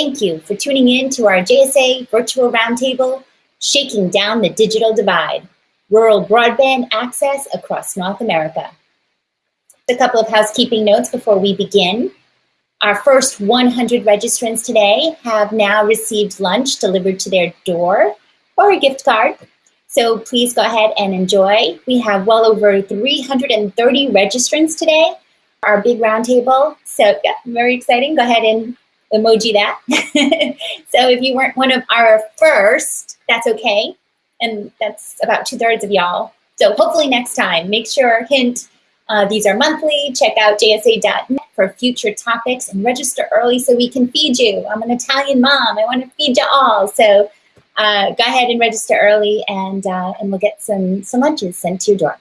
thank you for tuning in to our JSA Virtual Roundtable, Shaking Down the Digital Divide, Rural Broadband Access Across North America. A couple of housekeeping notes before we begin. Our first 100 registrants today have now received lunch delivered to their door or a gift card. So please go ahead and enjoy. We have well over 330 registrants today, our big roundtable. So yeah, very exciting. Go ahead and emoji that. so if you weren't one of our first, that's okay. And that's about two thirds of y'all. So hopefully next time, make sure, hint, uh, these are monthly. Check out jsa.net for future topics and register early so we can feed you. I'm an Italian mom. I want to feed you all. So uh, go ahead and register early and, uh, and we'll get some, some lunches sent to your door.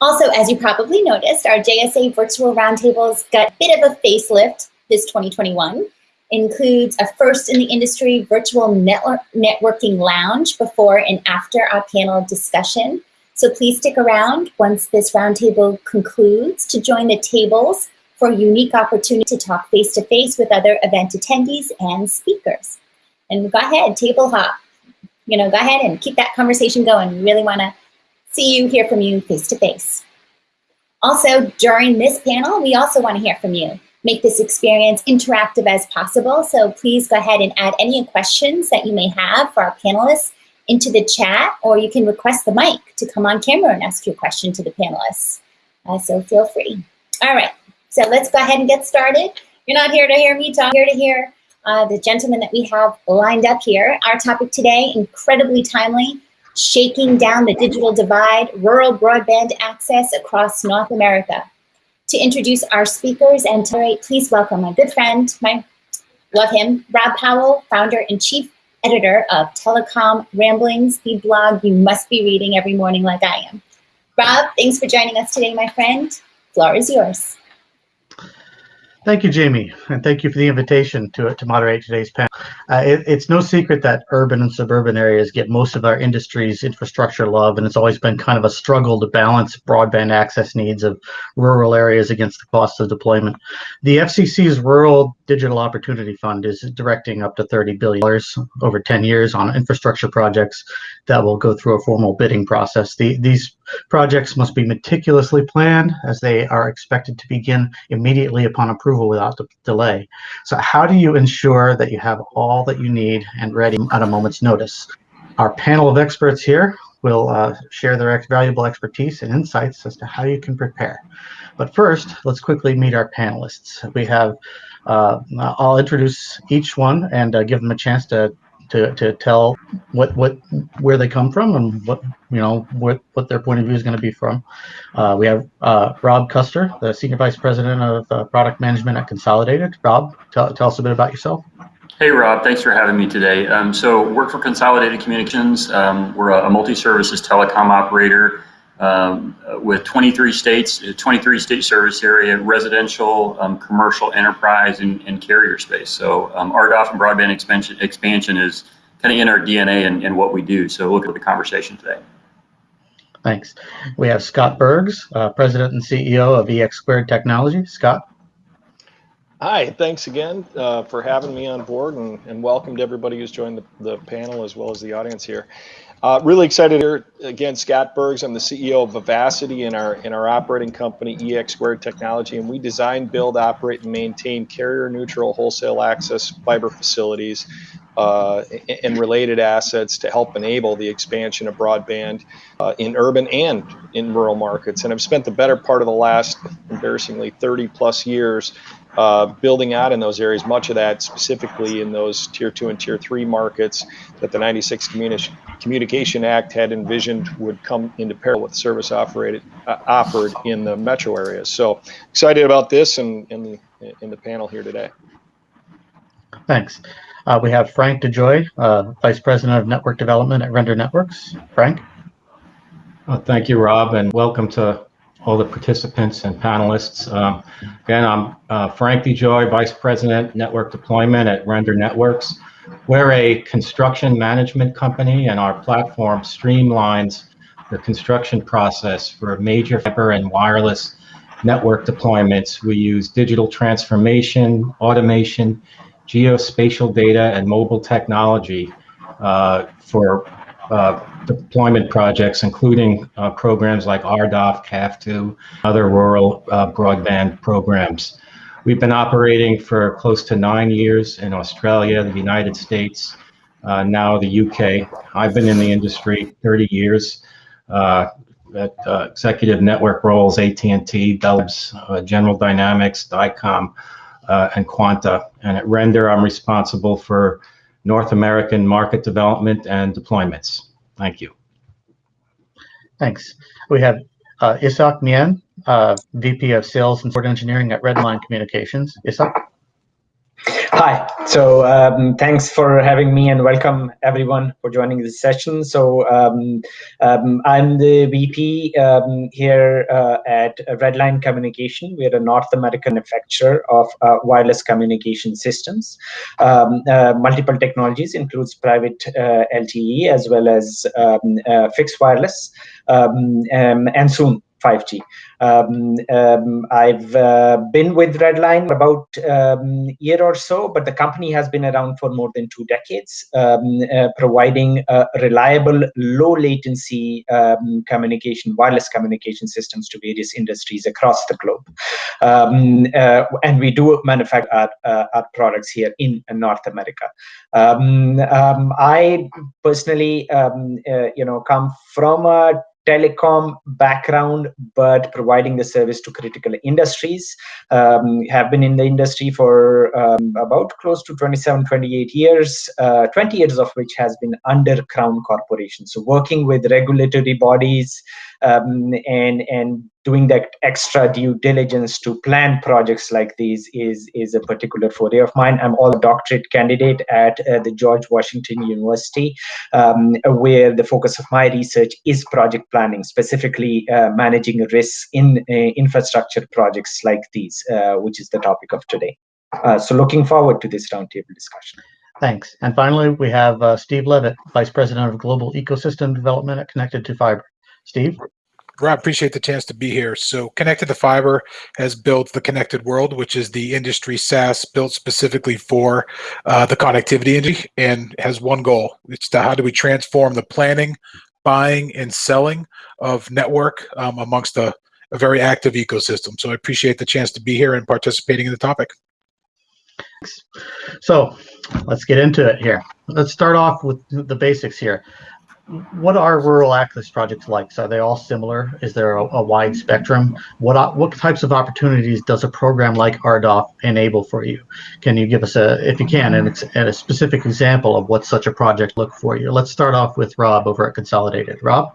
Also, as you probably noticed, our JSA virtual roundtables got a bit of a facelift this 2021 includes a first in the industry virtual network networking lounge before and after our panel discussion. So please stick around once this roundtable concludes to join the tables for a unique opportunity to talk face-to-face -face with other event attendees and speakers. And go ahead, table hop. You know, go ahead and keep that conversation going. We really wanna see you, hear from you face-to-face. -face. Also, during this panel, we also wanna hear from you make this experience interactive as possible. So please go ahead and add any questions that you may have for our panelists into the chat, or you can request the mic to come on camera and ask your question to the panelists. Uh, so feel free. All right, so let's go ahead and get started. You're not here to hear me talk, You're here to hear uh, the gentleman that we have lined up here. Our topic today, incredibly timely, shaking down the digital divide, rural broadband access across North America to introduce our speakers and to please welcome my good friend, my love him, Rob Powell, founder and chief editor of Telecom Ramblings, the blog you must be reading every morning like I am. Rob, thanks for joining us today, my friend. Floor is yours. Thank you, Jamie, and thank you for the invitation to, to moderate today's panel. Uh, it, it's no secret that urban and suburban areas get most of our industry's infrastructure love, and it's always been kind of a struggle to balance broadband access needs of rural areas against the cost of deployment. The FCC's Rural Digital Opportunity Fund is directing up to $30 billion over 10 years on infrastructure projects that will go through a formal bidding process. The, these projects must be meticulously planned as they are expected to begin immediately upon approval without delay. So how do you ensure that you have all that you need and ready at a moment's notice? Our panel of experts here will uh, share their ex valuable expertise and insights as to how you can prepare. But first, let's quickly meet our panelists. We have, uh, I'll introduce each one and uh, give them a chance to to, to tell what what where they come from and what you know what what their point of view is going to be from. Uh, we have uh, Rob Custer, the senior vice president of uh, product management at Consolidated. Rob, tell, tell us a bit about yourself. Hey Rob, thanks for having me today. Um, so work for Consolidated Communications. Um, we're a, a multi-services telecom operator um, with 23 states, 23 state service area, residential, um, commercial, enterprise, and, and, carrier space. So um, RDOF and broadband expansion, expansion is kind of in our DNA and, and what we do. So look at the conversation today. Thanks. We have Scott Bergs, uh, President and CEO of EX Squared Technology. Scott. Hi, thanks again uh, for having me on board and, and welcome to everybody who's joined the, the panel as well as the audience here. Uh, really excited here again, Scott Bergs. I'm the CEO of Vivacity in our in our operating company EX Technology, and we design, build, operate, and maintain carrier-neutral wholesale access fiber facilities uh, and related assets to help enable the expansion of broadband uh, in urban and in rural markets. And I've spent the better part of the last, embarrassingly, 30 plus years uh, building out in those areas, much of that specifically in those tier two and tier three markets that the 96 Communi Communication Act had envisioned would come into parallel with service operated, uh, offered in the metro areas. So excited about this and in the, in the panel here today. Thanks. Uh, we have Frank DeJoy, uh, Vice President of Network Development at Render Networks. Frank? thank you, Rob, and welcome to all the participants and panelists. Um, again, I'm uh, Frank DeJoy, Vice President, Network Deployment at Render Networks. We're a construction management company, and our platform streamlines the construction process for major fiber and wireless network deployments. We use digital transformation, automation, geospatial data and mobile technology uh, for uh, deployment projects, including uh, programs like RDOF, CAF2, other rural uh, broadband programs. We've been operating for close to nine years in Australia, the United States, uh, now the UK. I've been in the industry 30 years uh, at executive network roles, AT&T, Bell's, General Dynamics, Dycom, and Quanta. And at Render, I'm responsible for North American market development and deployments. Thank you. Thanks. We have uh, Isak Mien, uh, VP of Sales and Support Engineering at Redline Communications. Isak? Hi. So um, thanks for having me and welcome everyone for joining this session. So um, um, I'm the VP um, here uh, at Redline Communication. We're a North American manufacturer of uh, wireless communication systems. Um, uh, multiple technologies includes private uh, LTE as well as um, uh, fixed wireless and soon 5G. Um, um, I've uh, been with Redline about a um, year or so, but the company has been around for more than two decades, um, uh, providing reliable, low latency um, communication, wireless communication systems to various industries across the globe. Um, uh, and we do manufacture our, uh, our, products here in North America. I personally, uh, you know, come from a telecom background, but providing the service to critical industries. Um, have been in the industry for um, about close to 27, 28 years, uh, 20 years of which has been under Crown Corporation. So working with regulatory bodies, um, and and doing that extra due diligence to plan projects like these is is a particular forte of mine. I'm all doctorate candidate at uh, the George Washington University, um, where the focus of my research is project planning, specifically uh, managing risks in uh, infrastructure projects like these, uh, which is the topic of today. Uh, so looking forward to this roundtable discussion. Thanks. And finally, we have uh, Steve Levitt, Vice President of Global Ecosystem Development at Connected2Fiber. Steve? Rob, appreciate the chance to be here. So Connected2Fiber has built the Connected World, which is the industry SaaS built specifically for uh, the connectivity industry and has one goal. It's to how do we transform the planning, buying, and selling of network um, amongst a, a very active ecosystem. So I appreciate the chance to be here and participating in the topic. So let's get into it here. Let's start off with the basics here what are rural access projects like? So are they all similar? Is there a, a, wide spectrum? What what types of opportunities does a program like RDOF enable for you? Can you give us a, if you can, an, a specific example of what such a project look for you? Let's start off with Rob over at Consolidated. Rob?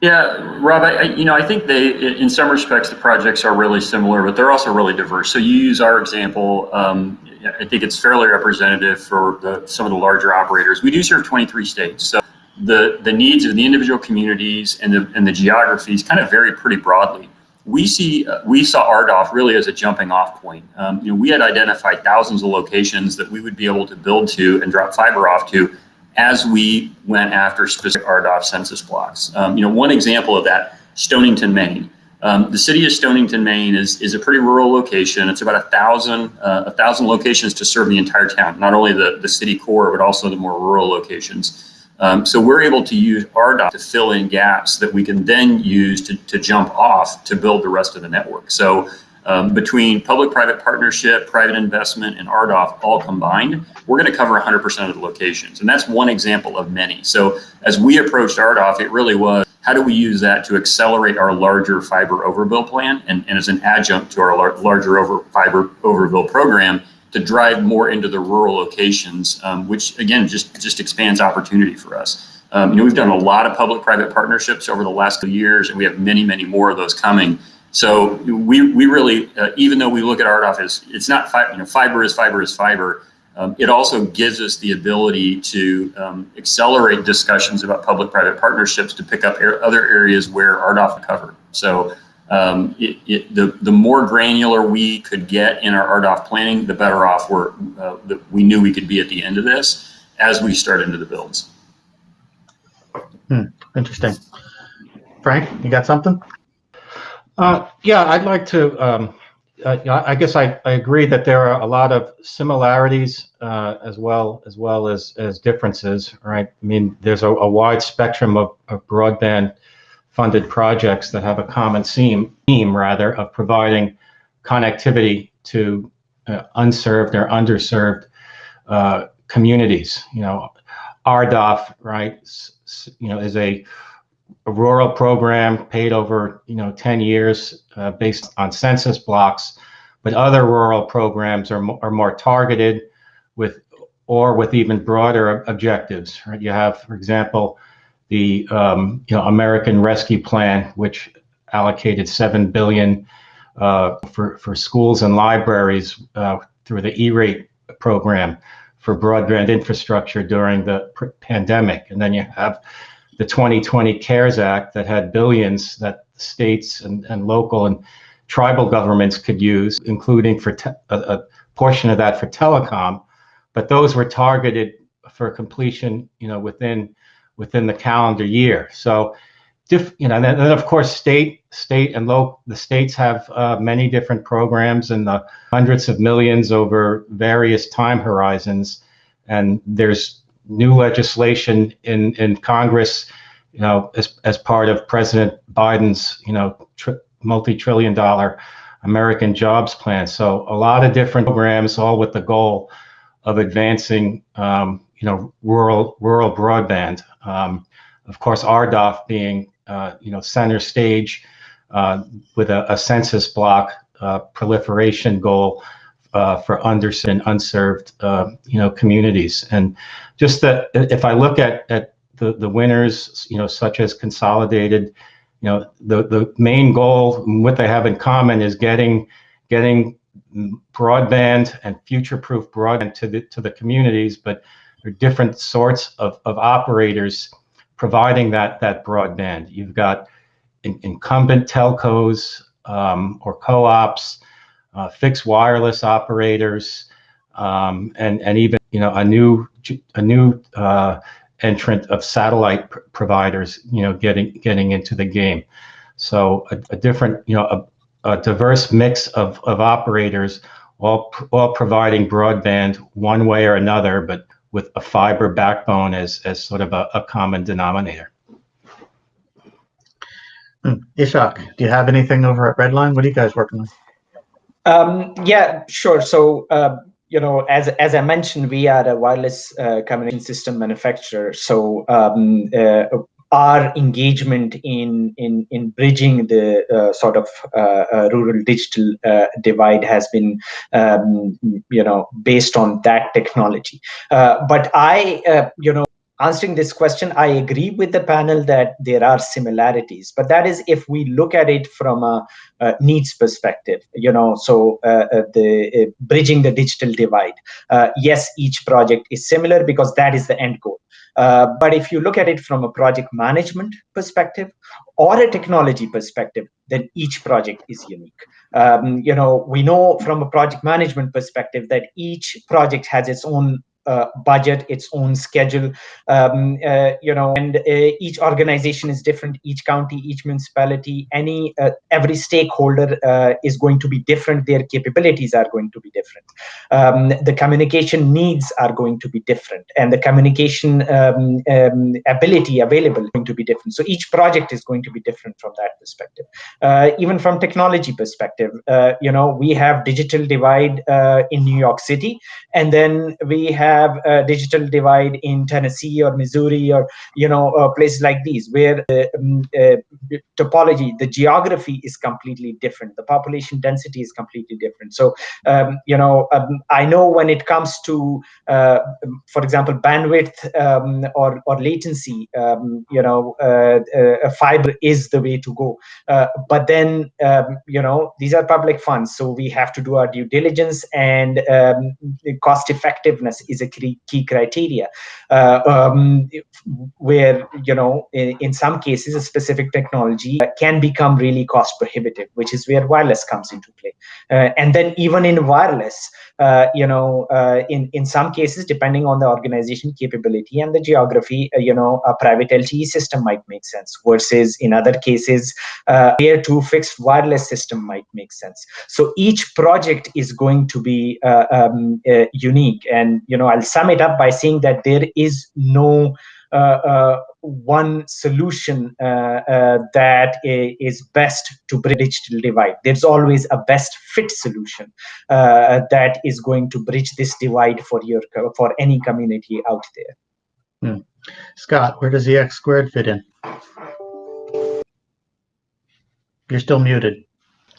Yeah, Rob, I, you know, I think they, in some respects, the projects are really similar, but they're also really diverse. So you use our example. Um, I think it's fairly representative for the, some of the larger operators. We do serve 23 states. So the, the needs of the individual communities and the, and the geographies kind of vary pretty broadly. We see uh, we saw RDOF really as a jumping off point. Um, you know, we had identified thousands of locations that we would be able to build to and drop fiber off to as we went after specific RDOF census blocks. Um, you know, one example of that, Stonington, Maine. Um, the city of Stonington, Maine is, is a pretty rural location. It's about a thousand, uh, a thousand locations to serve the entire town, not only the, the city core, but also the more rural locations. Um, so we're able to use RDOF to fill in gaps that we can then use to, to jump off to build the rest of the network. So um, between public-private partnership, private investment, and RDOF all combined, we're going to cover 100% of the locations. And that's one example of many. So as we approached RDOF, it really was, how do we use that to accelerate our larger fiber overbuild plan and, and as an adjunct to our lar larger over fiber overbuild program to drive more into the rural locations, um, which again, just, just expands opportunity for us. Um, you know, we've done a lot of public-private partnerships over the last few years, and we have many, many more of those coming. So we, we really, uh, even though we look at RDOF as, it's not, fi you know, fiber is fiber is fiber, um, it also gives us the ability to um, accelerate discussions about public-private partnerships to pick up other areas where RDOF covered. So um, it, it, the, the more granular we could get in our RDOF planning, the better off we're, uh, the, we knew we could be at the end of this as we start into the builds. Hmm, interesting. Frank, you got something? Uh, yeah, I'd like to um, uh, I guess I, I agree that there are a lot of similarities uh, as well as well as as differences, right? I mean, there's a, a wide spectrum of, of, broadband funded projects that have a common theme, theme rather, of providing connectivity to uh, unserved or underserved uh, communities. You know, RDOF, right? You know, is a a rural program paid over you know 10 years uh, based on census blocks but other rural programs are, are more targeted with or with even broader objectives right you have for example the um, you know American Rescue Plan which allocated 7 billion uh, for for schools and libraries uh, through the E-rate program for broadband infrastructure during the pandemic. And then you have the 2020 CARES Act that had billions that states and, and local and tribal governments could use, including for a, a, portion of that for telecom, but those were targeted for completion, you know, within within the calendar year. So, diff, you know, and then, of course, state state and local the states have uh, many different programs and the hundreds of millions over various time horizons, and there's new legislation in in Congress, you know, as as part of President Biden's, you know, multi-trillion dollar American Jobs Plan. So a lot of different programs, all with the goal of advancing, um, you know, rural rural broadband. Um, of course, RDOF being, uh, you know, center stage uh, with a, a, census block uh, proliferation goal uh, for underserved and unserved, uh, you know, communities. And just that if I look at, at the, the winners, you know, such as Consolidated, you know, the, the main goal, what they have in common is getting, getting broadband and future-proof broadband to the, to the communities, but are different sorts of, of operators providing that, that broadband. You've got in, incumbent telcos um, or co-ops, uh, fixed wireless operators, um, and and even you know a new a new uh, entrant of satellite pr providers, you know, getting getting into the game. So a, a different, you know, a, a, diverse mix of of operators, all all providing broadband one way or another, but with a fiber backbone as as sort of a, a common denominator. Hmm. Ishak, do you have anything over at Redline? What are you guys working on? Um, yeah, sure. So, uh, you know, as as I mentioned, we are a wireless uh, communication system manufacturer. So, um, uh, our engagement in in in bridging the uh, sort of uh, uh, rural digital divide has been, um, you know, based on that technology. but I, you know answering this question, I agree with the panel that there are similarities, but that is if we look at it from a, a needs perspective, you know, so uh, uh, the uh, bridging the digital divide. Uh, yes, each project is similar because that is the end goal. Uh, but if you look at it from a project management perspective or a technology perspective, then each project is unique. Um, you know, we know from a project management perspective that each project has its own uh, budget, its own schedule, um, uh, you know, and uh, each organization is different, each county, each municipality, any, uh, every stakeholder uh, is going to be different, their capabilities are going to be different. Um, the communication needs are going to be different, and the communication um, um ability available is going to be different. So each project is going to be different from that perspective. Even from technology perspective, you know, we have digital divide in New York City, and then we have have a digital divide in Tennessee or Missouri or you know uh, places like these where the um, uh, topology, the geography is completely different. The population density is completely different. So um, you know um, I know when it comes to uh, for example bandwidth um, or or latency, um, you know uh, uh, fiber is the way to go. Uh, but then um, you know these are public funds, so we have to do our due diligence and cost effectiveness is a key, criteria. Uh, um, where you know, in, in, some cases, a specific technology can become really cost prohibitive, which is where wireless comes into play. Uh, and then even in wireless, uh, you know, uh, in in some cases, depending on the organization capability and the geography, uh, you know, a private LTE system might make sense. Versus in other cases, uh, layer two fixed wireless system might make sense. So each project is going to be um, unique. And you know, I'll sum it up by saying that there is no one solution uh, uh, that is best to bridge digital divide. There's always a best fit solution uh, that is going to bridge this divide for your for any community out there. Hmm. Scott, where does the X squared fit in? You're still muted.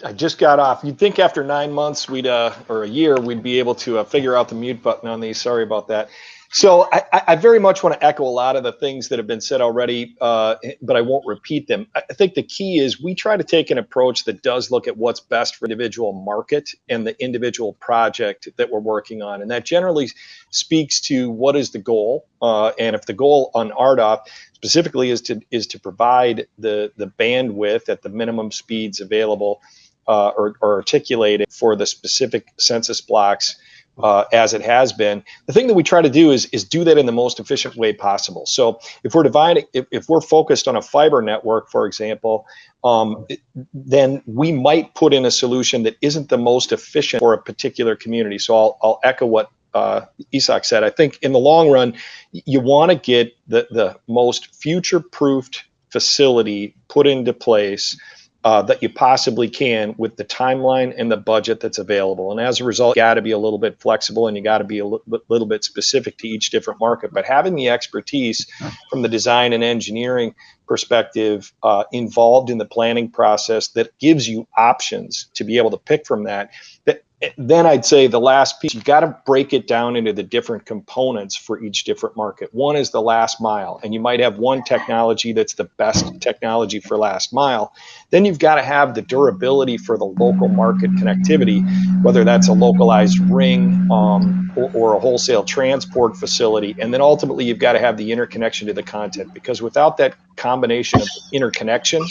I just got off. You'd think after nine months, we'd uh, or a year, we'd be able to uh, figure out the mute button on these. Sorry about that. So I, I, very much want to echo a lot of the things that have been said already, uh, but I won't repeat them. I think the key is we try to take an approach that does look at what's best for individual market and the individual project that we're working on, and that generally speaks to what is the goal. Uh, and if the goal on RDOF specifically is to is to provide the the bandwidth at the minimum speeds available uh, or, or articulated for the specific census blocks uh, as it has been. The thing that we try to do is, is do that in the most efficient way possible. So if we're dividing, if, if we're focused on a fiber network, for example, um, then we might put in a solution that isn't the most efficient for a particular community. So I'll, I'll echo what uh, Isak said. I think in the long run, you want to get the, the most future-proofed facility put into place uh, that you possibly can with the timeline and the budget that's available. And as a result, you got to be a little bit flexible and you got to be a little bit specific to each different market. But having the expertise from the design and engineering perspective uh, involved in the planning process that gives you options to be able to pick from that, that then I'd say the last piece, you've got to break it down into the different components for each different market. One is the last mile, and you might have one technology that's the best technology for last mile. Then you've got to have the durability for the local market connectivity, whether that's a localized ring um, or, or a wholesale transport facility. And then ultimately, you've got to have the interconnection to the content, because without that combination of interconnection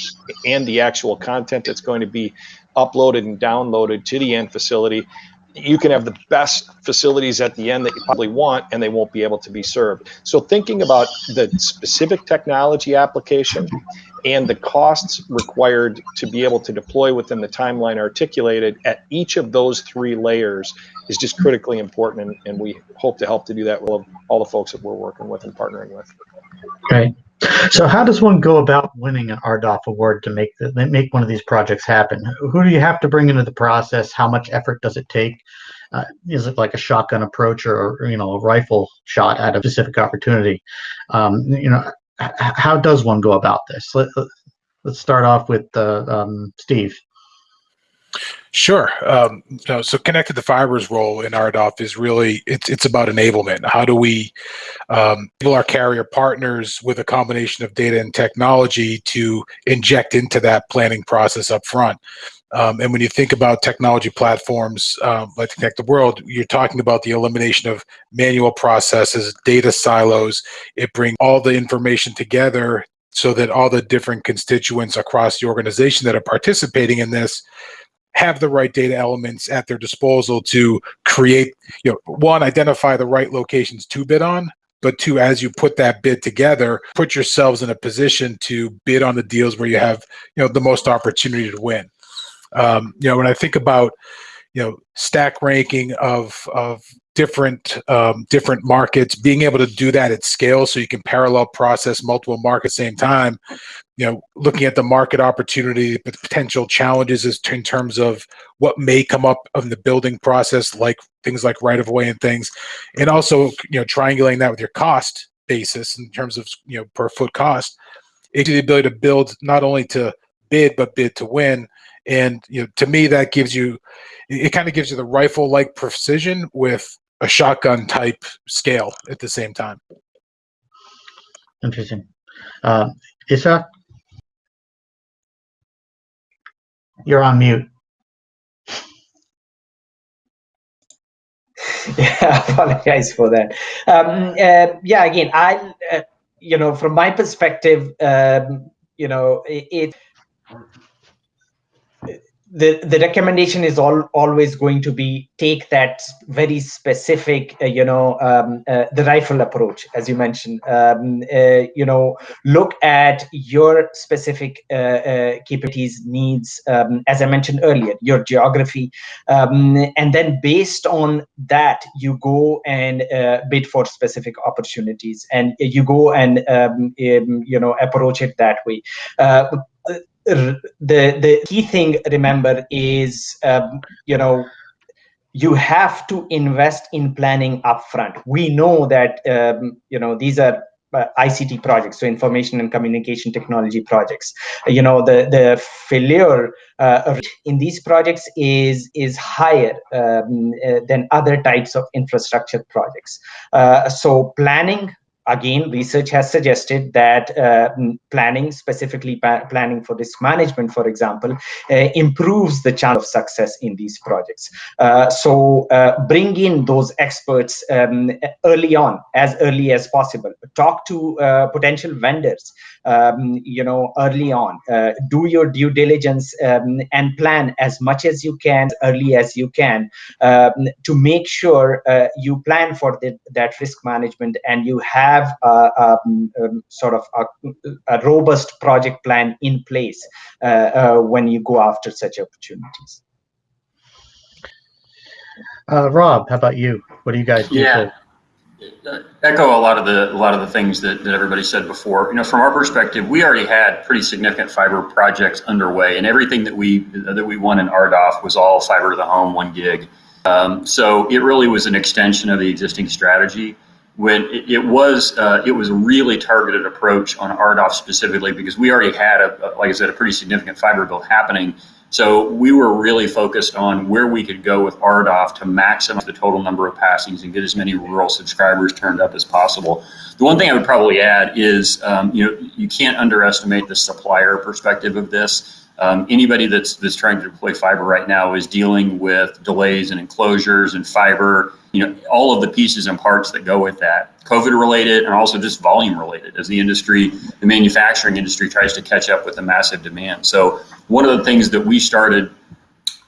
and the actual content that's going to be uploaded and downloaded to the end facility, you can have the best facilities at the end that you probably want and they won't be able to be served. So thinking about the specific technology application and the costs required to be able to deploy within the timeline articulated at each of those three layers is just critically important and, and we hope to help to do that with all the folks that we're working with and partnering with. Okay. So how does one go about winning an RDOF award to make the, make one of these projects happen? Who do you have to bring into the process? How much effort does it take? Uh, is it like a shotgun approach or, you know a rifle shot at a specific opportunity? Um, you know, how does one go about this? Let, us start off with uh, um, Steve. Sure. Um, so connected to fibers role in RDOF is really it's it's about enablement. How do we um, enable our carrier partners with a combination of data and technology to inject into that planning process up front? Um, and when you think about technology platforms um, like Connected World, you're talking about the elimination of manual processes, data silos. It brings all the information together so that all the different constituents across the organization that are participating in this have the right data elements at their disposal to create, you know, one, identify the right locations to bid on, but two, as you put that bid together, put yourselves in a position to bid on the deals where you have, you know, the most opportunity to win. Um, you know, when I think about, you know, stack ranking of of different um, different markets, being able to do that at scale, so you can parallel process multiple markets at the same time. You know, looking at the market opportunity, but potential challenges is in terms of what may come up in the building process, like things like right of way and things, and also you know triangulating that with your cost basis in terms of you know per foot cost. It's the ability to build not only to bid but bid to win and you know to me that gives you it kind of gives you the rifle like precision with a shotgun type scale at the same time. Interesting. Uh, Isa you're on mute. Yeah, apologize for that. Um, uh, yeah, again, I, uh, you know, from my perspective, um, you know, it, it the the recommendation is all always going to be take that very specific uh, you know um, uh, the rifle approach as you mentioned. Um, uh, you know look at your specific uh, uh, capabilities needs um, as i mentioned earlier your geography. Um, and then based on that you go and uh, bid for specific opportunities and you go and um, um, you know approach it that way the the key thing remember is um, you know you have to invest in planning upfront we know that um, you know these are uh, ICT projects, so information and communication technology projects. You know, the the failure uh, in these projects is is higher um, uh, than other types of infrastructure projects. Uh, so planning again, research has suggested that uh, planning, specifically planning for risk management, for example, uh, improves the chance of success in these projects. Uh, so uh, bring in those experts um, early on, as early as possible. Talk to uh, potential vendors, um, you know, early on. Uh, do your due diligence um, and plan as much as you can, early as you can, um, to make sure you plan for the, that risk management and you have have a, um, um, sort of a, a, robust project plan in place uh, uh, when you go after such opportunities. Uh, Rob, how about you? What do you guys do? Yeah. echo a lot of the a lot of the things that, that everybody said before. You know, from our perspective, we already had pretty significant fiber projects underway, and everything that we that we won in RDOF was all fiber to the home, one gig. Um, so it really was an extension of the existing strategy when it, it was uh, it was a really targeted approach on RDOF specifically because we already had a, like I said a pretty significant fiber build happening. So we were really focused on where we could go with RDOF to maximize the total number of passings and get as many rural subscribers turned up as possible. The one thing I would probably add is um, you know you can't underestimate the supplier perspective of this. Um, anybody that's that's trying to deploy fiber right now is dealing with delays and enclosures and fiber, you know, all of the pieces and parts that go with that, COVID related and also just volume related as the industry, the manufacturing industry tries to catch up with the massive demand. So one of the things that we started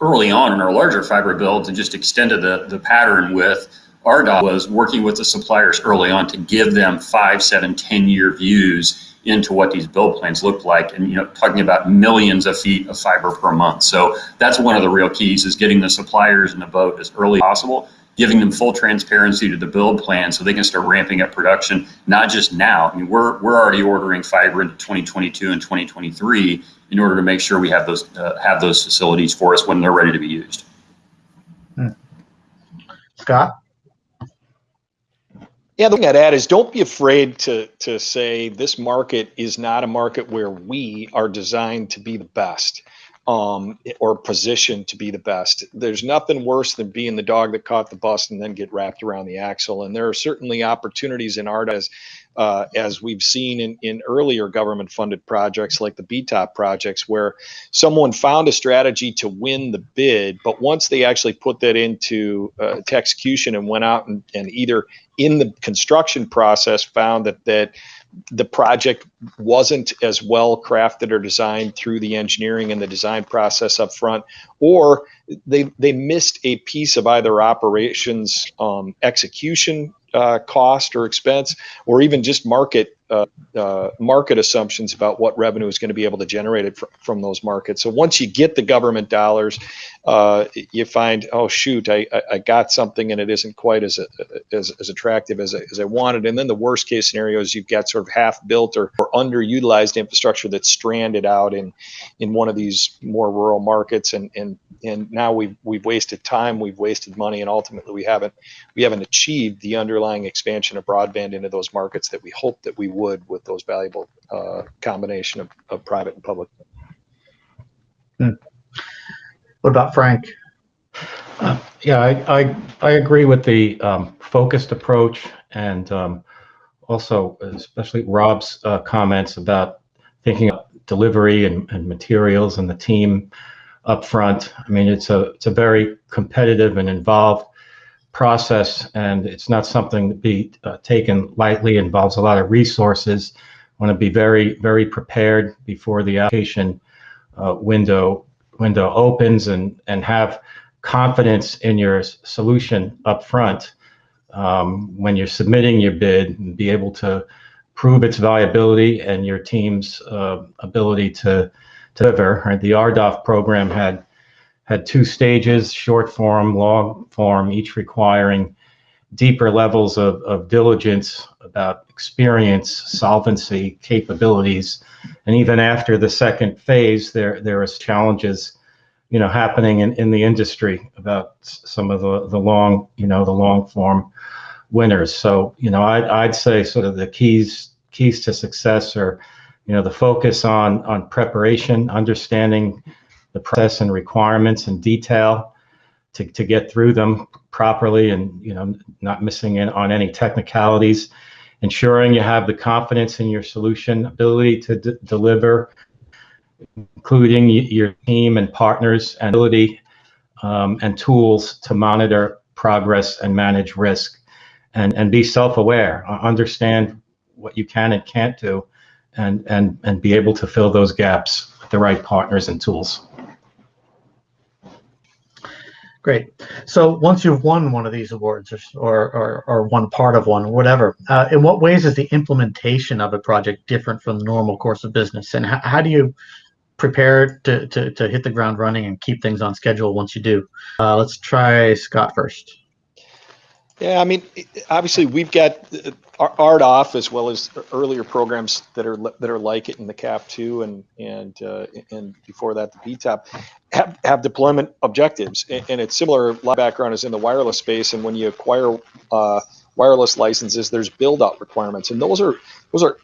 early on in our larger fiber builds and just extended the, the pattern with RDOF was working with the suppliers early on to give them five, seven, 10 year views into what these build plans look like and you know talking about millions of feet of fiber per month. So that's one of the real keys is getting the suppliers in the boat as early as possible giving them full transparency to the build plan so they can start ramping up production not just now. I mean we're we're already ordering fiber into 2022 and 2023 in order to make sure we have those uh, have those facilities for us when they're ready to be used. Hmm. scott yeah, the thing I'd add is don't be afraid to to say this market is not a market where we are designed to be the best um, or positioned to be the best. There's nothing worse than being the dog that caught the bus and then get wrapped around the axle. And there are certainly opportunities in art as uh, as we've seen in, in earlier government funded projects like the BTOP projects, where someone found a strategy to win the bid, but once they actually put that into uh, to execution and went out and, and either in the construction process found that that the project wasn't as well crafted or designed through the engineering and the design process up front, or they they missed a piece of either operations um, execution uh, cost or expense, or even just market uh, uh, market assumptions about what revenue is going to be able to generate it fr from those markets. So once you get the government dollars, uh, you find, oh shoot, I, I got something and it isn't quite as as, as attractive as I, as I wanted. And then the worst case scenario is you've got sort of half built or, or underutilized infrastructure that's stranded out in in one of these more rural markets, and and and now we've we've wasted time, we've wasted money, and ultimately we haven't we haven't achieved the underlying expansion of broadband into those markets that we hoped that we would with those valuable uh, combination of, of private and public. Hmm. What about Frank? Uh, yeah, I, I, I agree with the um, focused approach and um, also especially Rob's uh, comments about thinking of delivery and, and materials and the team up front. I mean, it's a it's a very competitive and involved process, and it's not something to be uh, taken lightly. It involves a lot of resources. Want to be very, very prepared before the application uh, window window opens, and and have confidence in your solution up front um, when you're submitting your bid, and be able to prove its viability and your team's uh, ability to, to deliver. Right? The RDOF program had had two stages, short form, long form, each requiring deeper levels of, of diligence about experience, solvency, capabilities. And even after the second phase, there there was challenges, you know, happening in, in the industry about some of the, the long, you know, the long form winners. So, you know, I'd, I'd say sort of the keys keys to success are, you know, the focus on on preparation, understanding the process and requirements in detail to, to get through them properly and, you know, not missing in on any technicalities, ensuring you have the confidence in your solution ability to deliver, including your team and partners and ability um, and tools to monitor progress and manage risk and, and be self-aware, understand what you can and can't do and, and, and be able to fill those gaps with the right partners and tools. Great. So once you've won one of these awards or, or, or one part of one, whatever, uh, in what ways is the implementation of a project different from the normal course of business? And how, how do you prepare to, to, to hit the ground running and keep things on schedule once you do? Uh, let's try Scott first. Yeah, I mean, obviously we've got RDOF as well as earlier programs that are that are like it in the CAF two and and uh, and before that the BTOP have, have deployment objectives and, it's similar. Background is in the wireless space, and when you acquire uh, wireless licenses, there's build out requirements, and those are those are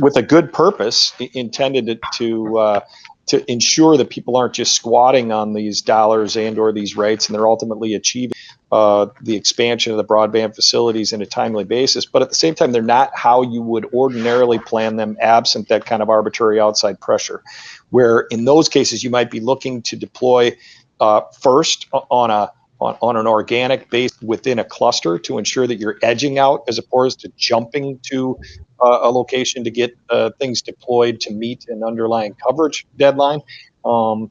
with a good purpose intended to, to uh, to ensure that people aren't just squatting on these dollars and or these rights and they're ultimately achieving uh, the expansion of the broadband facilities in a timely basis but at the same time they're not how you would ordinarily plan them absent that kind of arbitrary outside pressure where in those cases you might be looking to deploy uh, first on a on, on an organic base within a cluster to ensure that you're edging out as opposed to jumping to uh, a location to get uh, things deployed to meet an underlying coverage deadline. Um,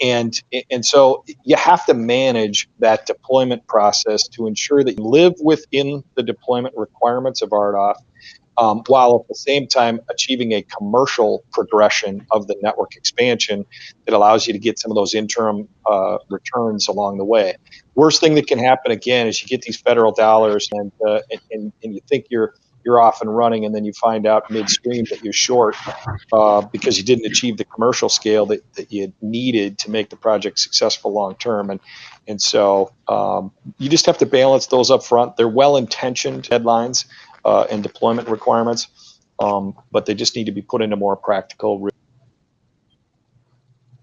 and and so you have to manage that deployment process to ensure that you live within the deployment requirements of RDOF um, while at the same time achieving a commercial progression of the network expansion that allows you to get some of those interim uh, returns along the way. Worst thing that can happen again is you get these federal dollars and, uh, and, and you think you're you're off and running, and then you find out midstream that you're short uh, because you didn't achieve the commercial scale that, that you needed to make the project successful long term. And and so um, you just have to balance those up front. They're well intentioned deadlines uh, and deployment requirements, um, but they just need to be put into more practical.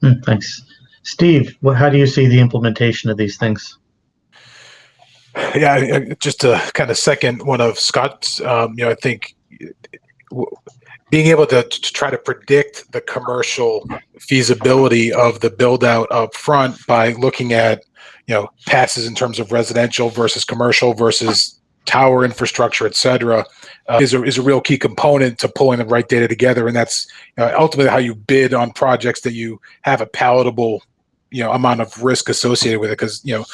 Mm, thanks. Steve, how do you see the implementation of these things? Yeah, just to kind of second one of Scott's, um, you know, I think being able to, to, try to predict the commercial feasibility of the build out up front by looking at, you know, passes in terms of residential versus commercial versus tower infrastructure, et cetera, uh, is, a, is a real key component to pulling the right data together. And that's ultimately how you bid on projects that you have a palatable you know amount of risk associated with it because you know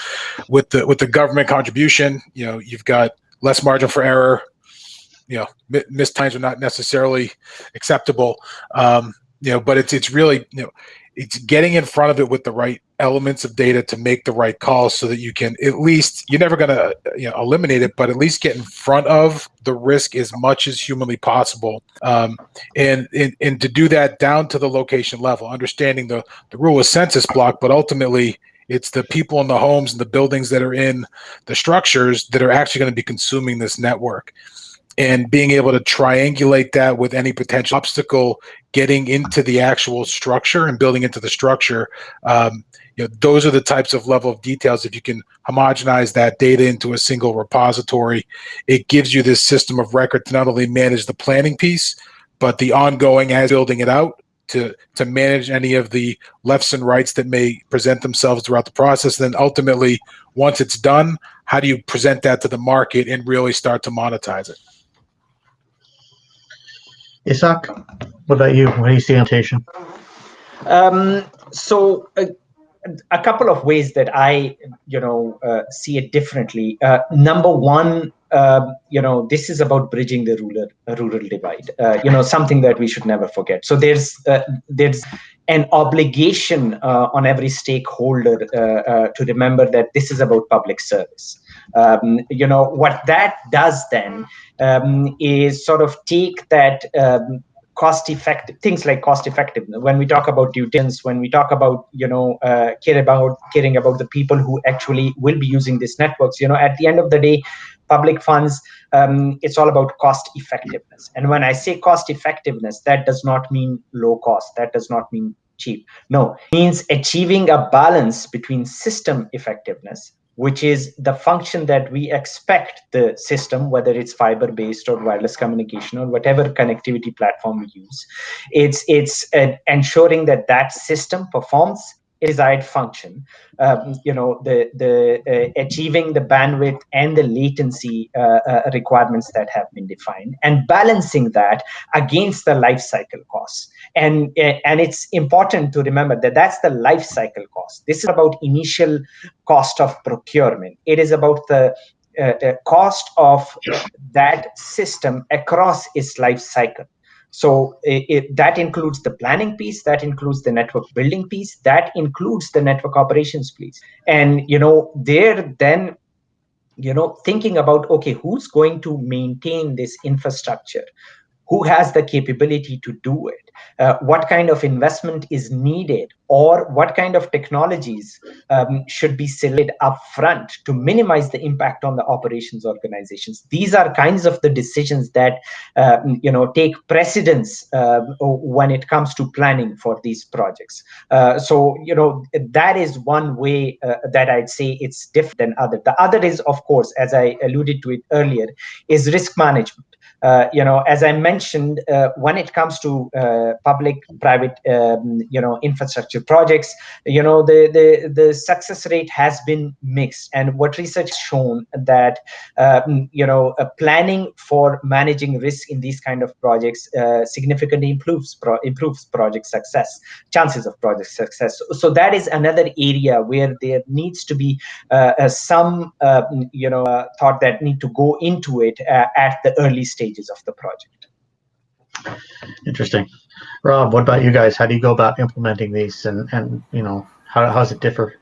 with the with the government contribution you know you've got less margin for error. You know missed times are not necessarily acceptable. Um, you know but it's it's really you know it's getting in front of it with the right elements of data to make the right calls so that you can at least you're never going to you know eliminate it but at least get in front of the risk as much as humanly possible. Um, and, and and to do that down to the location level understanding the the rule of census block but ultimately it's the people in the homes and the buildings that are in the structures that are actually going to be consuming this network and being able to triangulate that with any potential obstacle getting into the actual structure and building into the structure um, you know those are the types of level of details if you can homogenize that data into a single repository it gives you this system of record to not only manage the planning piece but the ongoing as building it out to to manage any of the lefts and rights that may present themselves throughout the process then ultimately once it's done how do you present that to the market and really start to monetize it? Isak, what about you? What do you see implementation? Um, so uh, a couple of ways that I, you know, uh, see it differently. Uh, number one, um, you know, this is about bridging the rural rural divide. Uh, you know, something that we should never forget. So there's uh, there's an obligation uh, on every stakeholder to remember that this is about public service. Um, you know, what that does then um, is sort of take that um, cost effective things like cost effectiveness. When we talk about due diligence when we talk about you know uh, care about caring about the people who actually will be using these networks you know at the end of the day public funds um, it's all about cost effectiveness. And when i say cost effectiveness that does not mean low cost. That does not mean cheap. No. It means achieving a balance between system effectiveness which is the function that we expect the system, whether it's fiber based or wireless communication or whatever connectivity platform we use. It's, it's uh, ensuring that that system performs desired function, um, you know, the the uh, achieving the bandwidth and the latency uh, uh, requirements that have been defined, and balancing that against the life cycle costs. And uh, and it's important to remember that that's the life cycle cost. This is about initial cost of procurement. It is about the uh, cost of that system across its life cycle. So it, it, that includes the planning piece, that includes the network building piece, that includes the network operations piece. And, you know, there then, you know, thinking about, okay, who's going to maintain this infrastructure? Who has the capability to do it? uh, what kind of investment is needed or what kind of technologies um, should be selected upfront to minimize the impact on the operations organizations. These are kinds of the decisions that uh, you know take precedence uh, when it comes to planning for these projects. Uh, so you know that is one way uh, that I'd say it's different than other. The other is, of course, as I alluded to it earlier, is risk management. Uh, you know, as I mentioned, uh, when it comes to uh, public-private, um, you know, infrastructure projects, you know, the, the the success rate has been mixed. And what research shown that, um, you know, uh, planning for managing risk in these kind of projects uh, significantly improves pro improves project success, chances of project success. So, so, that is another area where there needs to be uh, uh some, mm, you know, thought that need to go into it at the early stages of the project. Interesting. Rob, what about you guys? How do you go about implementing these and, and you know, how, how does it differ?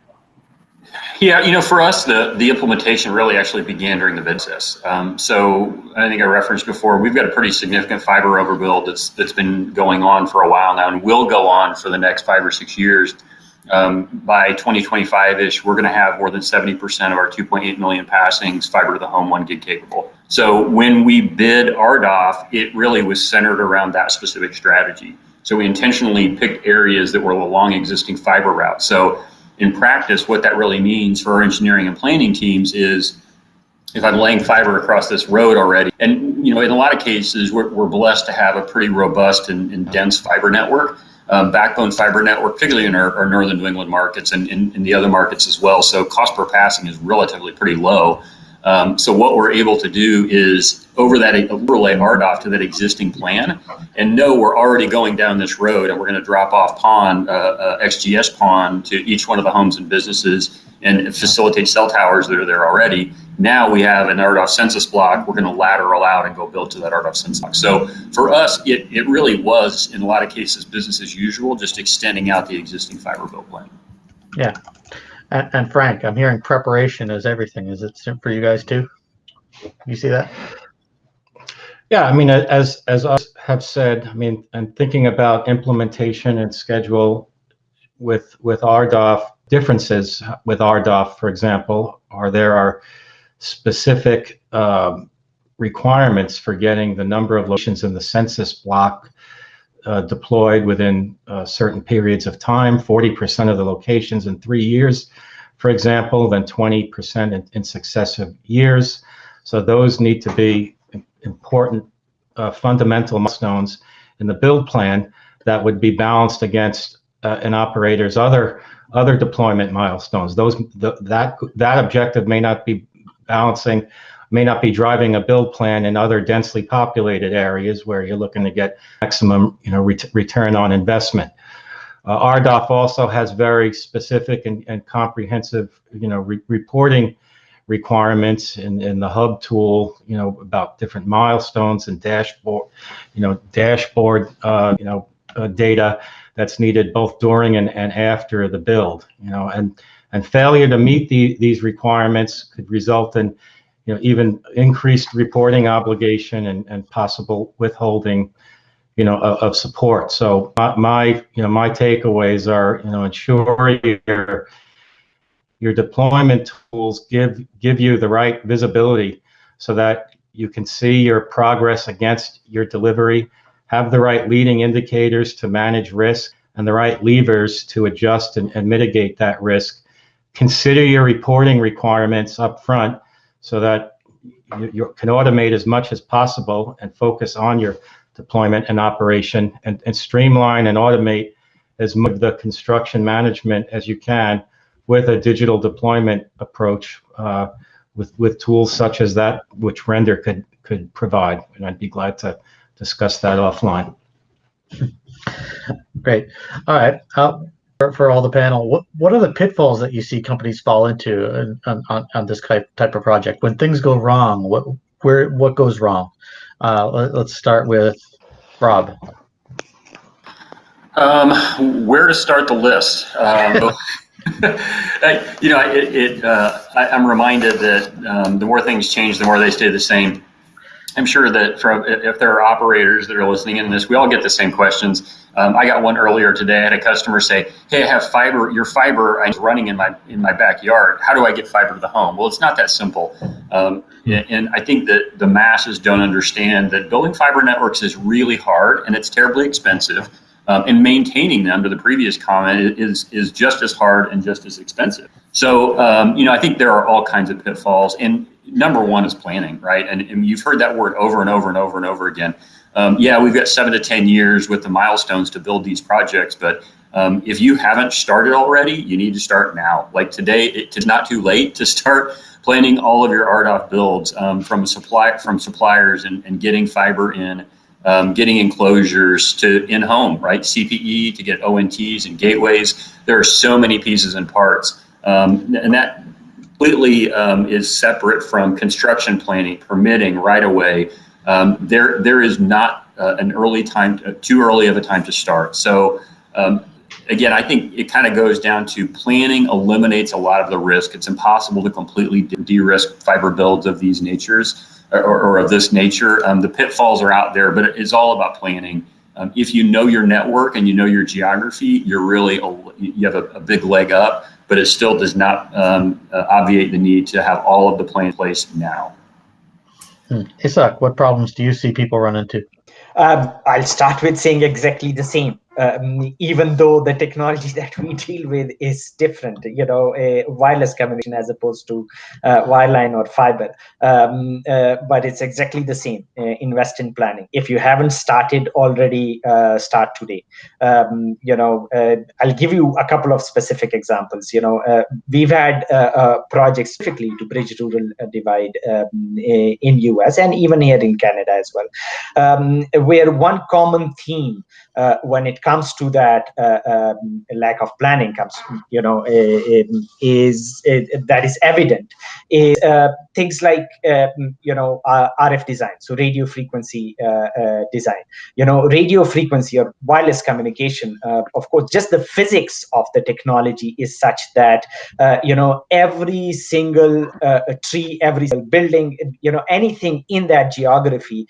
Yeah, you know, for us, the, the implementation really actually began during the process. Um, so I think I referenced before, we've got a pretty significant fiber overbuild that's that's been going on for a while now and will go on for the next five or six years. Um, by 2025-ish, we're going to have more than 70% of our 2.8 million passings fiber to the home one gig capable. So when we bid RDOF, it really was centered around that specific strategy. So we intentionally picked areas that were along existing fiber routes. So in practice, what that really means for our engineering and planning teams is if I'm laying fiber across this road already, and you know, in a lot of cases, we're, we're blessed to have a pretty robust and, and dense fiber network um, backbone fiber network, particularly in our, our northern New England markets and in, in, the other markets as well. So cost per passing is relatively pretty low. Um, so what we're able to do is over that overlay RDOF to that existing plan and know we're already going down this road and we're going to drop off PON, uh, uh, XGS PON to each one of the homes and businesses and facilitate cell towers that are there already. Now we have an RDOF census block. We're going to lateral out and go build to that RDOF census block. So for us, it, it really was, in a lot of cases, business as usual, just extending out the existing fiber build plan. Yeah. And, and Frank, I'm hearing preparation is everything. Is it for you guys too? You see that? Yeah, I mean, as as us have said, I mean, and thinking about implementation and schedule with with RDOF differences with RDOF, for example, are there are specific um, requirements for getting the number of locations in the census block uh, deployed within uh, certain periods of time, 40% of the locations in three years, for example, then 20% in, in, successive years. So those need to be important uh, fundamental milestones in the build plan that would be balanced against uh, an operator's other other deployment milestones. Those the, that that objective may not be balancing may not be driving a build plan in other densely populated areas where you're looking to get maximum you know ret return on investment. Uh, RDOF also has very specific and, and comprehensive you know re reporting requirements in, in the HUBB tool, you know, about different milestones and dashboard, you know, dashboard, uh, you know, uh, data that's needed both during and, and after the build, you know, and, and failure to meet the, these requirements could result in, you know, even increased reporting obligation and, and possible withholding, you know, of, of support. So my, my, you know, my takeaways are, you know, ensure your your deployment tools give give you the right visibility so that you can see your progress against your delivery, have the right leading indicators to manage risk, and the right levers to adjust and, and mitigate that risk. Consider your reporting requirements up front so that you, you, can automate as much as possible and focus on your deployment and operation and, and streamline and automate as much of the construction management as you can with a digital deployment approach uh, with with tools such as that, which Render could could provide, and I'd be glad to discuss that offline. Great. All right. Uh, for, for all the panel, what what are the pitfalls that you see companies fall into on, on, on this type type of project? When things go wrong, what where what goes wrong? Uh, let, us start with Rob. Um, where to start the list? Um, you know, it, it uh, I, am reminded that um, the more things change, the more they stay the same. I'm sure that from if there are operators that are listening in this, we all get the same questions. Um, I got one earlier today. I had a customer say, "Hey, I have fiber. Your fiber is running in my in my backyard. How do I get fiber to the home?" Well, it's not that simple. Um, and I think that the masses don't understand that building fiber networks is really hard and it's terribly expensive. Um, and maintaining them, to the previous comment, is is just as hard and just as expensive. So, um, you know, I think there are all kinds of pitfalls. And number one is planning, right? And, and you've heard that word over and over and over and over again. Um, yeah, we've got seven to 10 years with the milestones to build these projects, but um, if you haven't started already, you need to start now. Like today, it's not too late to start planning all of your RDOF builds um, from supply from suppliers and, and getting fiber in um, getting enclosures to in-home, right? CPE to get ONTs and gateways. There are so many pieces and parts. Um, and that completely um, is separate from construction planning, permitting right away. Um, there, there is not uh, an early time, uh, too early of a time to start. So um, again, I think it kind of goes down to planning eliminates a lot of the risk. It's impossible to completely de-risk fiber builds of these natures or, or of this nature. Um, the pitfalls are out there, but it's all about planning. Um, if you know your network and you know your geography, you're really you have a, a big leg up. But it still does not um, uh, obviate the need to have all of the plan in place now. Hmm. Isak, what problems do you see people run into? Um, I'll start with saying exactly the same um, even though the technology that we deal with is different, you know, a wireless communication as opposed to uh, wireline or fiber. Um, uh, but it's exactly the same. Uh, invest in planning. If you haven't started already, uh, start today. Um, you know, uh, I'll give you a couple of specific examples. You know, uh, we've had projects specifically to bridge rural divide um, in US and even here in Canada as well, um, where one common theme when it comes comes to that uh, um, lack of planning comes you know is, that is evident is uh, things like um, you know RF design so radio frequency uh, uh, design. You know radio frequency or wireless communication uh, of course just the physics of the technology is such that you know every single tree every single building you know anything in that geography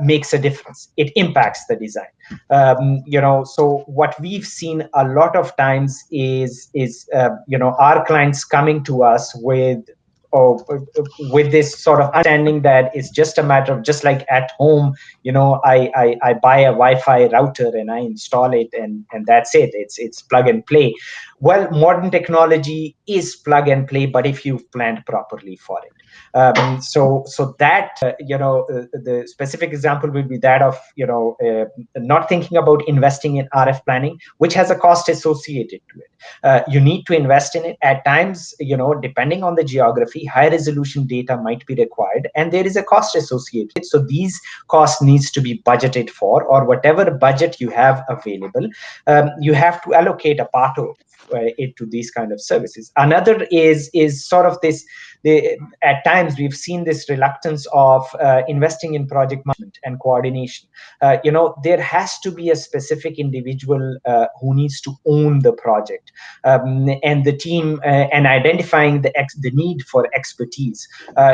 makes a difference. It impacts the design um, you know so what we've seen a lot of times is is uh, you know our clients coming to us with or with this sort of understanding that it's just a matter of just like at home you know I, I i buy a wi-fi router and i install it and and that's it. It's it's plug and play. Well modern technology is plug and play but if you've planned properly for it Um, so, so that uh, you know, uh, the specific example will be that of you know uh, not thinking about investing in RF planning, which has a cost associated to it. Uh, you need to invest in it at times. You know, depending on the geography, high resolution data might be required, and there is a cost associated. So these costs needs to be budgeted for, or whatever budget you have available, um, you have to allocate a part of uh, it to these kind of services. Another is is sort of this. The, at times we've seen this reluctance of uh, investing in project management and coordination. Uh, you know, there has to be a specific individual who needs to own the project, um, and the team and identifying the the need for expertise.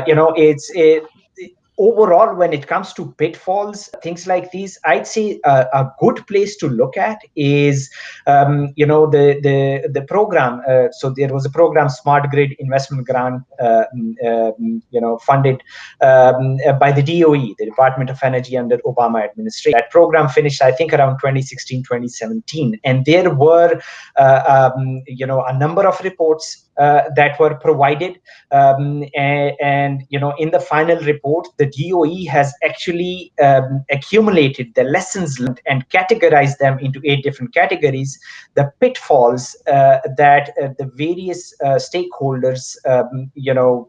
You know, it's it, overall, when it comes to pitfalls, things like these, I'd say a, a good place to look at is, um, you know, the the the program. Uh, so there was a program, Smart Grid Investment Grant, uh, um, you know, funded um, by the DOE, the Department of Energy under Obama administration. That program finished, I think, around 2016, 2017, and there were, uh, um, you know, a number of reports uh, that were provided. Um, and, and, you know in the final report the DOE has actually um, accumulated the lessons learned and categorized them into eight different categories. The pitfalls uh, that uh, the various uh, stakeholders um, you know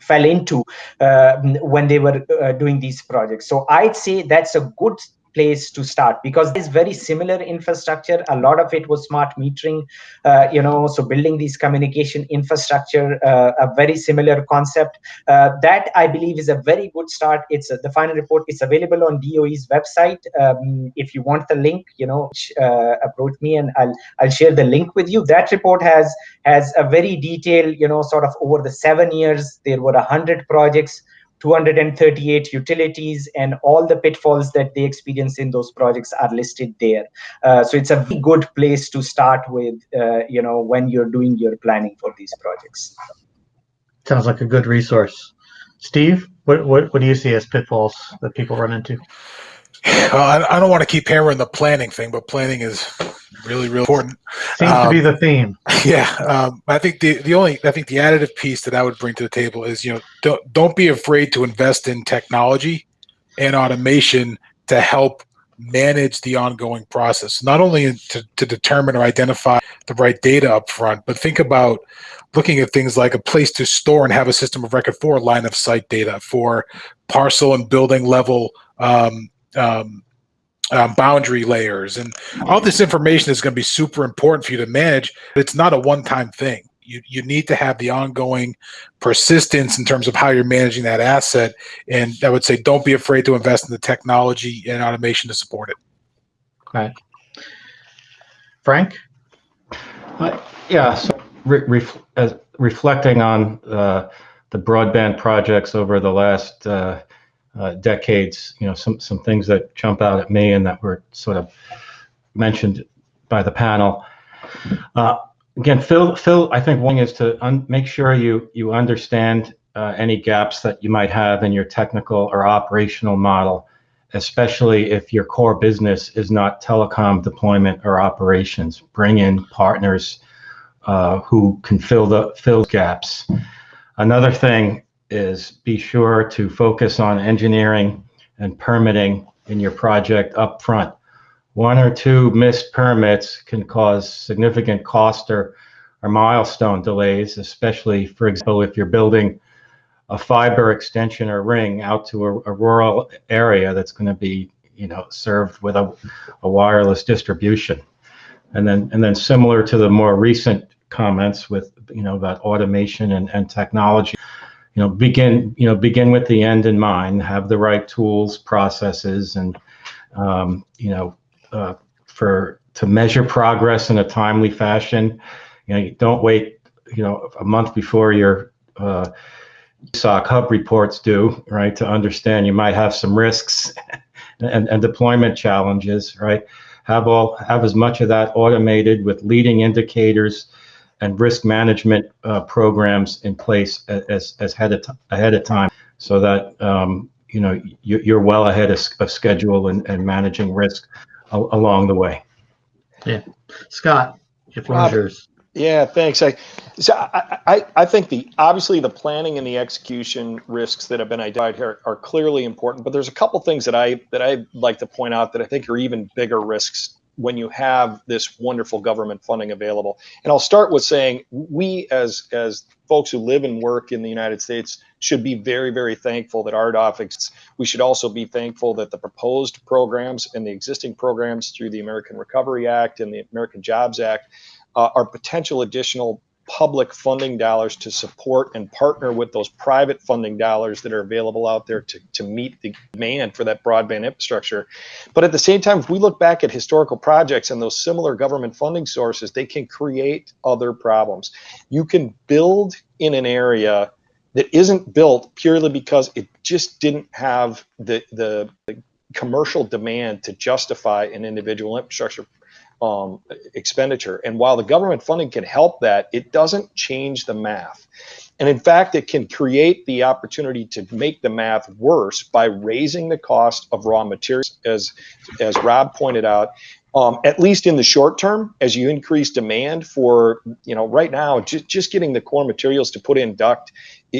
fell into uh, when they were uh, doing these projects. So i'd say that's a good place to start. Because it's very similar infrastructure. A lot of it was smart metering uh, you know so building these communication infrastructure uh, a very similar concept. Uh, that i believe is a very good start. It's the final report It's available on DOE's website. Um, if you want the link you know uh, approach me and i'll i'll share the link with you. That report has has a very detailed you know sort of over the seven years there were a hundred projects 238 utilities and all the pitfalls that they experience in those projects are listed there. Uh, so it's a good place to start with, uh, you know, when you're doing your planning for these projects. Sounds like a good resource. Steve, what, what, what do you see as pitfalls that people run into? Uh, I, I don't want to keep hammering the planning thing, but planning is really, really important. Seems um, to be the theme. Yeah, um, I think the the only I think the additive piece that I would bring to the table is you know don't don't be afraid to invest in technology and automation to help manage the ongoing process, not only to, to determine or identify the right data up front, but think about looking at things like a place to store and have a system of record for line of sight data for parcel and building level um, um, um, boundary layers and all this information is going to be super important for you to manage. But it's not a one-time thing. You, you need to have the ongoing persistence in terms of how you're managing that asset. And I would say don't be afraid to invest in the technology and automation to support it. Okay. Frank? Uh, yeah, so re ref as reflecting on uh, the broadband projects over the last uh, decades, you know, some, some things that jump out at me and that were sort of mentioned by the panel. Uh, again, Phil, Phil, I think one is to make sure you, you understand uh, any gaps that you might have in your technical or operational model, especially if your core business is not telecom deployment or operations. Bring in partners uh, who can fill the fill gaps. Another thing is be sure to focus on engineering and permitting in your project up front. One or two missed permits can cause significant cost or, or milestone delays, especially, for example, if you're building a fiber extension or ring out to a, a rural area that's going to be, you know, served with a, a wireless distribution. And then, and then similar to the more recent comments with, you know, about automation and, and technology, you know begin you know begin with the end in mind have the right tools processes and um, you know uh, for to measure progress in a timely fashion. You know you don't wait you know a month before your uh, SOC HUBB reports due right to understand. You might have some risks and, and deployment challenges right? Have all have as much of that automated with leading indicators and risk management uh, programs in place as, as ahead of, ahead of time so that um, you know you, are well ahead of, of schedule and, and managing risk along the way. Yeah, Scott, your yours. Yeah, thanks. I So I, I, I, think the obviously the planning and the execution risks that have been identified here are clearly important, but there's a couple things that I that I'd like to point out that I think are even bigger risks when you have this wonderful government funding available. And I'll start with saying we as as folks who live and work in the United States should be very, very thankful that RDOF exists. We should also be thankful that the proposed programs and the existing programs through the American Recovery Act and the American Jobs Act uh, are potential additional public funding dollars to support and partner with those private funding dollars that are available out there to, to meet the demand for that broadband infrastructure. But at the same time, if we look back at historical projects and those similar government funding sources, they can create other problems. You can build in an area that isn't built purely because it just didn't have the, the, the commercial demand to justify an individual infrastructure um, expenditure. And while the government funding can help that, it doesn't change the math. And in fact, it can create the opportunity to make the math worse by raising the cost of raw materials, as, as Rob pointed out, um, at least in the short term, as you increase demand for, you know, right now, just, just getting the core materials to put in duct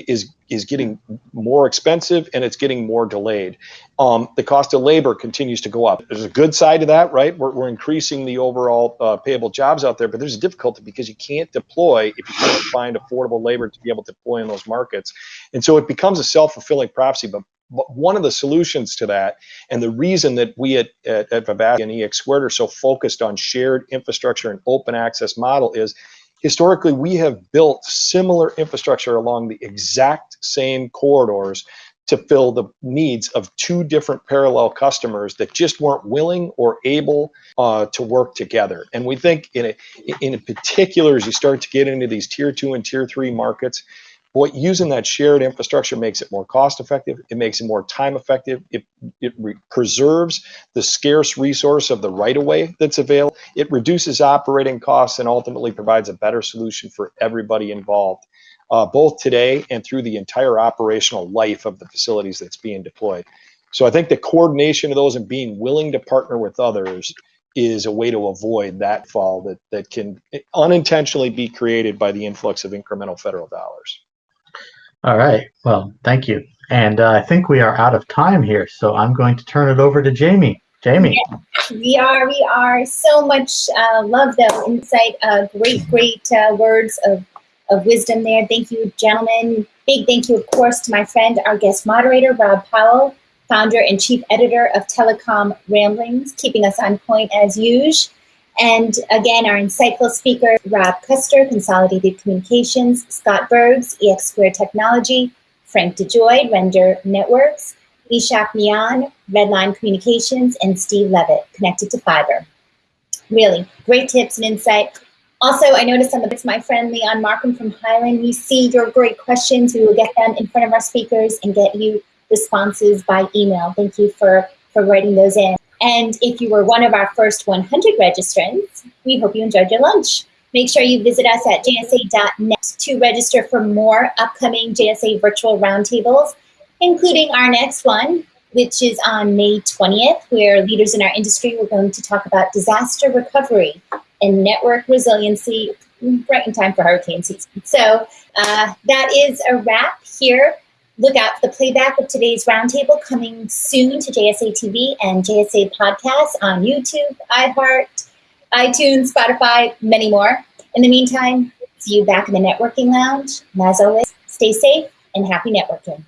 is is getting more expensive and it's getting more delayed. Um, the cost of labor continues to go up. There's a good side to that, right? We're, we're increasing the overall uh, payable jobs out there, but there's a difficulty because you can't deploy if you can't find affordable labor to be able to deploy in those markets. And so it becomes a self-fulfilling prophecy. But, but one of the solutions to that, and the reason that we at, at, at and EX Squared are so focused on shared infrastructure and open access model is historically we have built similar infrastructure along the exact same corridors to fill the needs of two different parallel customers that just weren't willing or able uh, to work together. And we think in a, in particular, as you start to get into these tier two and tier three markets, Boy, using that shared infrastructure makes it more cost effective. It makes it more time effective. It, it preserves the scarce resource of the right of way that's available. It reduces operating costs and ultimately provides a better solution for everybody involved, uh, both today and through the entire operational life of the facilities that's being deployed. So I think the coordination of those and being willing to partner with others is a way to avoid that fall that, that can unintentionally be created by the influx of incremental federal dollars. All right. Well, thank you. And uh, I think we are out of time here, so I'm going to turn it over to Jamie. Jamie. We are. We are. So much uh, love, though, insight. Uh, great, great uh, words of, of wisdom there. Thank you, gentlemen. Big thank you, of course, to my friend, our guest moderator, Rob Powell, founder and chief editor of Telecom Ramblings, keeping us on point as usual. And again, our insightful speaker, Rob Custer, Consolidated Communications, Scott Bergs, EX Square Technology, Frank DeJoy, Render Networks, Ishak Mian, Redline Communications, and Steve Levitt, Connected2Fiber. Really, great tips and insight. Also, I noticed some of it's my friend Leon Markham from Highland. We see your great questions. We will get them in front of our speakers and get you responses by email. Thank you for, for writing those in. And if you were one of our first 100 registrants, we hope you enjoyed your lunch. Make sure you visit us at jsa.net to register for more upcoming JSA virtual roundtables, including our next one, which is on May 20th, where leaders in our industry are going to talk about disaster recovery and network resiliency right in time for hurricane season. So uh, that is a wrap here Look out for the playback of today's roundtable coming soon to JSA TV and JSA podcasts on YouTube, iHeart, iTunes, Spotify, many more. In the meantime, see you back in the networking lounge. And as always, stay safe and happy networking.